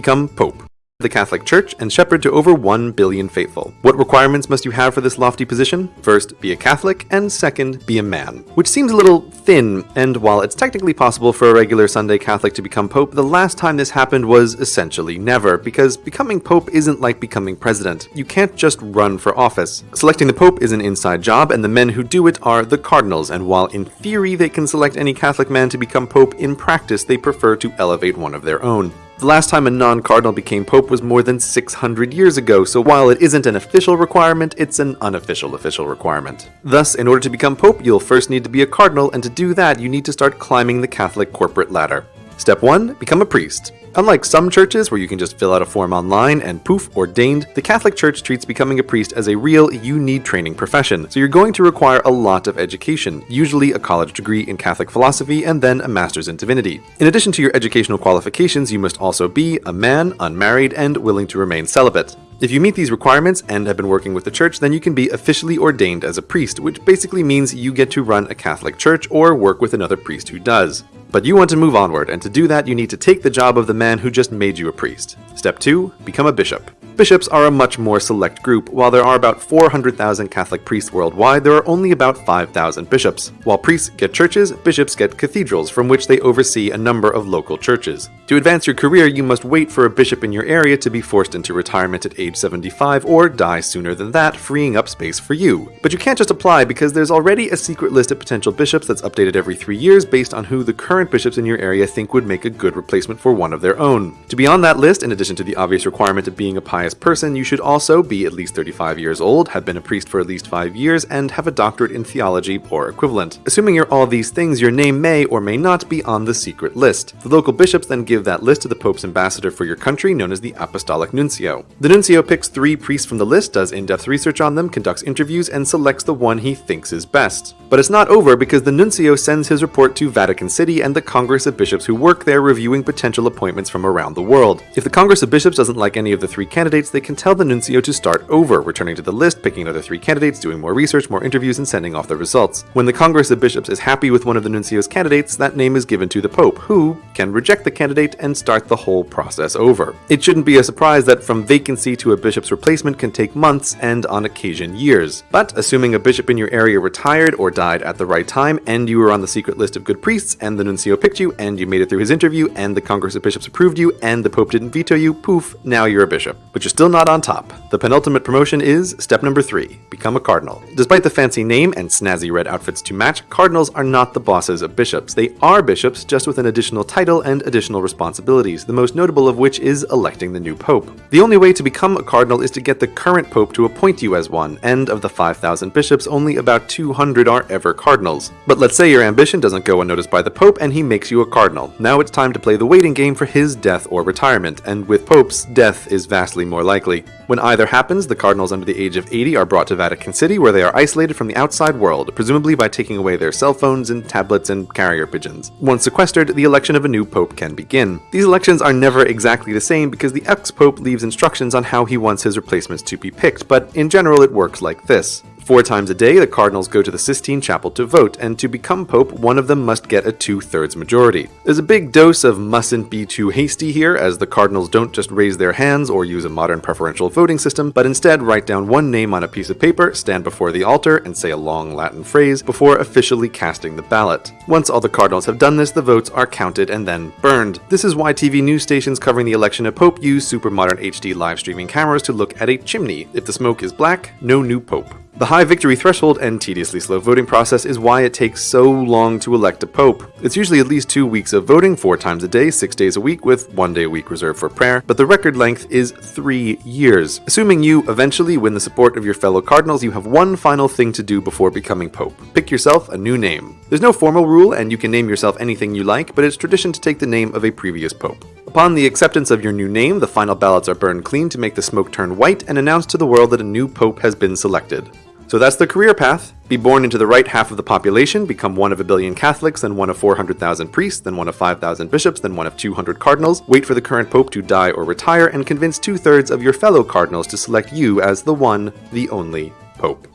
become Pope the Catholic Church and shepherd to over 1 billion faithful. What requirements must you have for this lofty position? First, be a Catholic, and second, be a man. Which seems a little thin, and while it's technically possible for a regular Sunday Catholic to become Pope, the last time this happened was essentially never, because becoming Pope isn't like becoming president. You can't just run for office. Selecting the Pope is an inside job, and the men who do it are the cardinals, and while in theory they can select any Catholic man to become Pope, in practice they prefer to elevate one of their own. The last time a non-cardinal became pope was more than 600 years ago, so while it isn't an official requirement, it's an unofficial official requirement. Thus, in order to become pope, you'll first need to be a cardinal, and to do that, you need to start climbing the Catholic corporate ladder. Step 1. Become a priest. Unlike some churches where you can just fill out a form online and poof, ordained, the Catholic Church treats becoming a priest as a real, you need training profession, so you're going to require a lot of education, usually a college degree in Catholic philosophy and then a master's in divinity. In addition to your educational qualifications, you must also be a man, unmarried, and willing to remain celibate. If you meet these requirements and have been working with the church, then you can be officially ordained as a priest, which basically means you get to run a Catholic church or work with another priest who does. But you want to move onward, and to do that you need to take the job of the man who just made you a priest. Step 2. Become a bishop. Bishops are a much more select group. While there are about 400,000 Catholic priests worldwide, there are only about 5,000 bishops. While priests get churches, bishops get cathedrals, from which they oversee a number of local churches. To advance your career, you must wait for a bishop in your area to be forced into retirement at age 75 or die sooner than that, freeing up space for you. But you can't just apply because there's already a secret list of potential bishops that's updated every three years based on who the current bishops in your area think would make a good replacement for one of their own. To be on that list, in addition to the obvious requirement of being a pious person, you should also be at least 35 years old, have been a priest for at least 5 years, and have a doctorate in theology or equivalent. Assuming you're all these things, your name may or may not be on the secret list. The local bishops then give that list to the Pope's ambassador for your country, known as the Apostolic Nuncio. The Nuncio picks three priests from the list, does in-depth research on them, conducts interviews, and selects the one he thinks is best. But it's not over because the Nuncio sends his report to Vatican City and the Congress of Bishops who work there reviewing potential appointments from around the world. If the Congress of Bishops doesn't like any of the three candidates, they can tell the nuncio to start over, returning to the list, picking another three candidates, doing more research, more interviews, and sending off the results. When the Congress of Bishops is happy with one of the nuncio's candidates, that name is given to the Pope, who can reject the candidate and start the whole process over. It shouldn't be a surprise that from vacancy to a bishop's replacement can take months and on occasion years. But assuming a bishop in your area retired or died at the right time, and you were on the secret list of good priests, and the nuncio picked you, and you made it through his interview, and the Congress of Bishops approved you, and the Pope didn't veto you, poof, now you're a bishop. But you're still not on top. The penultimate promotion is step number three, become a cardinal. Despite the fancy name and snazzy red outfits to match, cardinals are not the bosses of bishops. They are bishops, just with an additional title and additional responsibilities, the most notable of which is electing the new pope. The only way to become a cardinal is to get the current pope to appoint you as one, and of the 5,000 bishops, only about 200 are ever cardinals. But let's say your ambition doesn't go unnoticed by the pope and he makes you a cardinal. Now it's time to play the waiting game for his death or retirement, and with popes, death is vastly more likely. When either happens, the cardinals under the age of 80 are brought to Vatican City where they are isolated from the outside world, presumably by taking away their cell phones and tablets and carrier pigeons. Once sequestered, the election of a new pope can begin. These elections are never exactly the same because the ex-pope leaves instructions on how he wants his replacements to be picked, but in general it works like this. Four times a day, the cardinals go to the Sistine Chapel to vote, and to become pope, one of them must get a two-thirds majority. There's a big dose of mustn't be too hasty here, as the cardinals don't just raise their hands or use a modern preferential voting system, but instead write down one name on a piece of paper, stand before the altar, and say a long Latin phrase before officially casting the ballot. Once all the cardinals have done this, the votes are counted and then burned. This is why TV news stations covering the election of Pope use super modern HD live streaming cameras to look at a chimney. If the smoke is black, no new Pope. The high victory threshold and tediously slow voting process is why it takes so long to elect a pope. It's usually at least two weeks of voting, four times a day, six days a week, with one day a week reserved for prayer, but the record length is three years. Assuming you eventually win the support of your fellow cardinals, you have one final thing to do before becoming pope. Pick yourself a new name. There's no formal rule, and you can name yourself anything you like, but it's tradition to take the name of a previous pope. Upon the acceptance of your new name, the final ballots are burned clean to make the smoke turn white and announce to the world that a new pope has been selected. So that's the career path. Be born into the right half of the population, become one of a billion Catholics, then one of 400,000 priests, then one of 5,000 bishops, then one of 200 cardinals, wait for the current pope to die or retire, and convince two-thirds of your fellow cardinals to select you as the one, the only pope.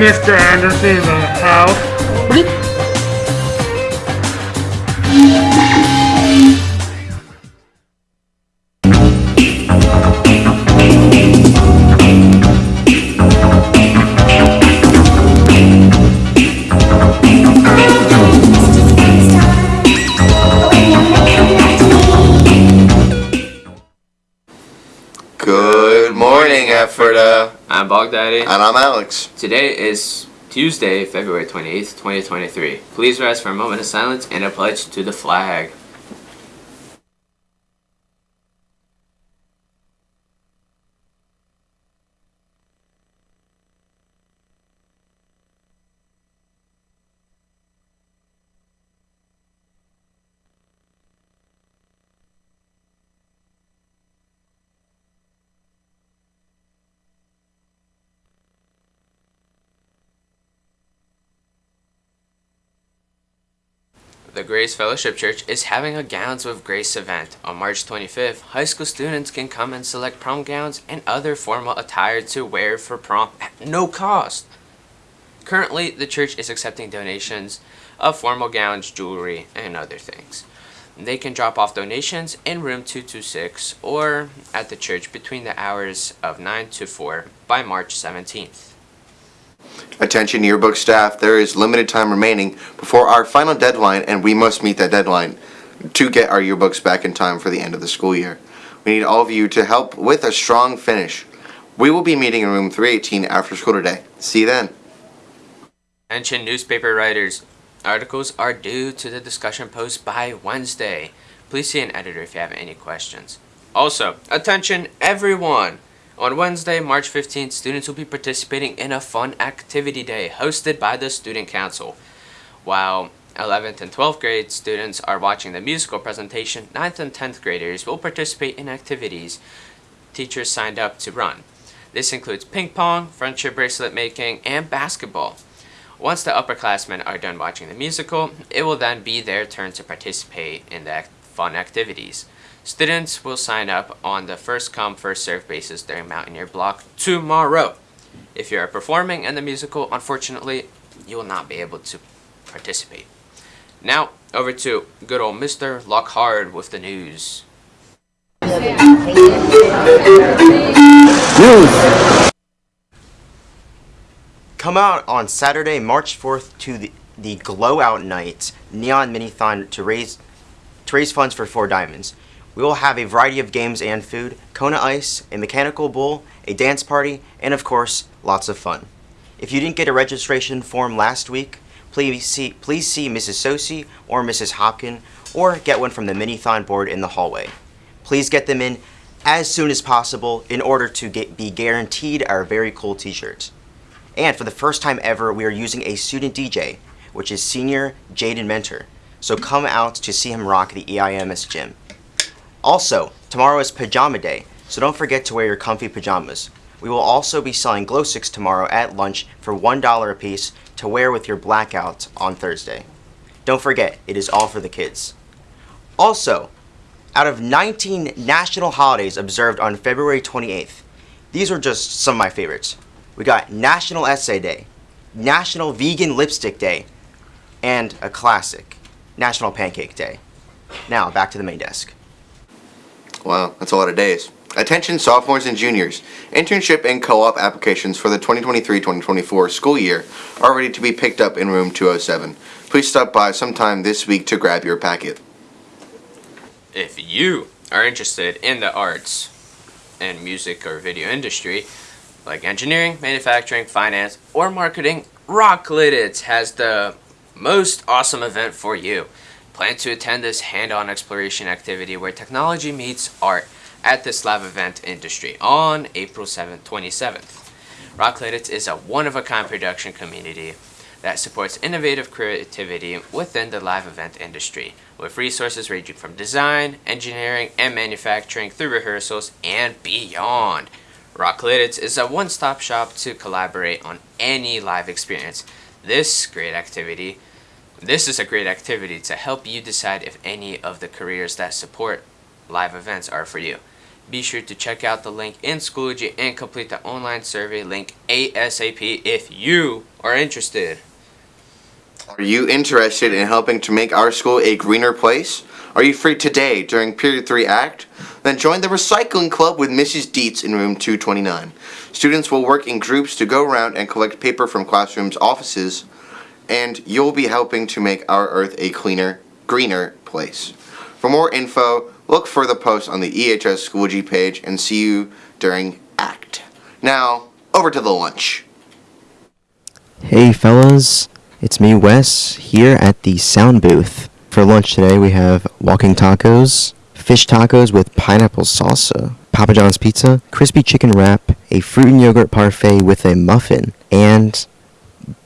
Mr. Anderson in the house. And I'm Alex. Today is Tuesday, February 28th, 2023. Please rise for a moment of silence and a pledge to the flag. The Grace Fellowship Church is having a Gowns with Grace event. On March 25th, high school students can come and select prom gowns and other formal attire to wear for prom at no cost. Currently, the church is accepting donations of formal gowns, jewelry, and other things. They can drop off donations in room 226 or at the church between the hours of 9 to 4 by March 17th. Attention yearbook staff, there is limited time remaining before our final deadline and we must meet that deadline to get our yearbooks back in time for the end of the school year. We need all of you to help with a strong finish. We will be meeting in room 318 after school today. See you then. Attention newspaper writers. Articles are due to the discussion post by Wednesday. Please see an editor if you have any questions. Also, attention everyone! On Wednesday, March 15th, students will be participating in a fun activity day hosted by the Student Council. While 11th and 12th grade students are watching the musical presentation, 9th and 10th graders will participate in activities teachers signed up to run. This includes ping pong, friendship bracelet making, and basketball. Once the upperclassmen are done watching the musical, it will then be their turn to participate in the fun activities. Students will sign up on the first come, first served basis during Mountaineer Block tomorrow. If you are performing in the musical, unfortunately, you will not be able to participate. Now, over to good old Mr. Lockhard with the news. Come out on Saturday, March 4th to the, the Glow Out Night Neon Minithon to raise to raise funds for Four Diamonds. We will have a variety of games and food, Kona Ice, a mechanical bull, a dance party, and of course, lots of fun. If you didn't get a registration form last week, please see please see Mrs. Sosi or Mrs. Hopkin or get one from the Minithon board in the hallway. Please get them in as soon as possible in order to get be guaranteed our very cool t-shirts. And for the first time ever, we are using a student DJ, which is senior Jaden Mentor. So come out to see him rock the EIMS gym. Also, tomorrow is pajama day, so don't forget to wear your comfy pajamas. We will also be selling glow sticks tomorrow at lunch for $1 a piece to wear with your blackout on Thursday. Don't forget, it is all for the kids. Also, out of 19 national holidays observed on February 28th, these were just some of my favorites. We got National Essay Day, National Vegan Lipstick Day, and a classic, National Pancake Day. Now, back to the main desk. Wow, that's a lot of days. Attention sophomores and juniors. Internship and co-op applications for the 2023-2024 school year are ready to be picked up in room 207. Please stop by sometime this week to grab your packet. If you are interested in the arts, and music or video industry, like engineering, manufacturing, finance, or marketing, Rock Lititz has the most awesome event for you. Plan to attend this hand-on exploration activity where technology meets art at this live event industry on April 7th, 27th. Rock Lititz is a one-of-a-kind production community that supports innovative creativity within the live event industry, with resources ranging from design, engineering, and manufacturing through rehearsals and beyond. Rock Lititz is a one-stop shop to collaborate on any live experience. This great activity, this is a great activity to help you decide if any of the careers that support live events are for you. Be sure to check out the link in Schoology and complete the online survey link ASAP if you are interested. Are you interested in helping to make our school a greener place? Are you free today during Period 3 Act? Then join the Recycling Club with Mrs. Dietz in room 229. Students will work in groups to go around and collect paper from classrooms, offices, and you'll be helping to make our earth a cleaner, greener place. For more info, look for the post on the EHS Schoology page and see you during ACT. Now, over to the lunch. Hey fellas, it's me Wes here at the sound booth. For lunch today we have walking tacos, fish tacos with pineapple salsa, Papa John's pizza, crispy chicken wrap, a fruit and yogurt parfait with a muffin, and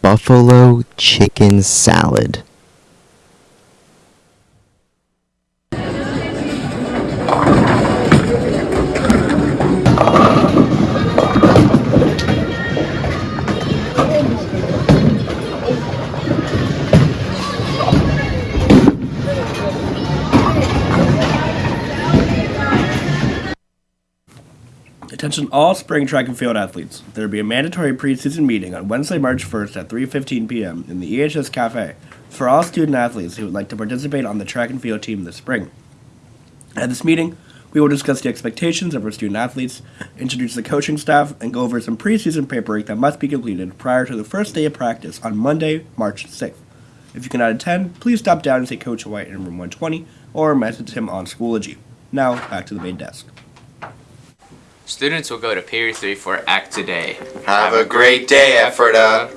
buffalo chicken salad. Attention all spring track and field athletes. There will be a mandatory preseason meeting on Wednesday, March 1st at 3:15 p.m. in the EHS Cafe for all student athletes who would like to participate on the track and field team this spring. At this meeting, we will discuss the expectations of our student athletes, introduce the coaching staff, and go over some preseason paperwork that must be completed prior to the first day of practice on Monday, March 6th. If you cannot attend, please stop down and see Coach White in room 120 or message him on Schoology. Now, back to the main desk. Students will go to Period 3 for ACT today. Have a great day, Ephrata.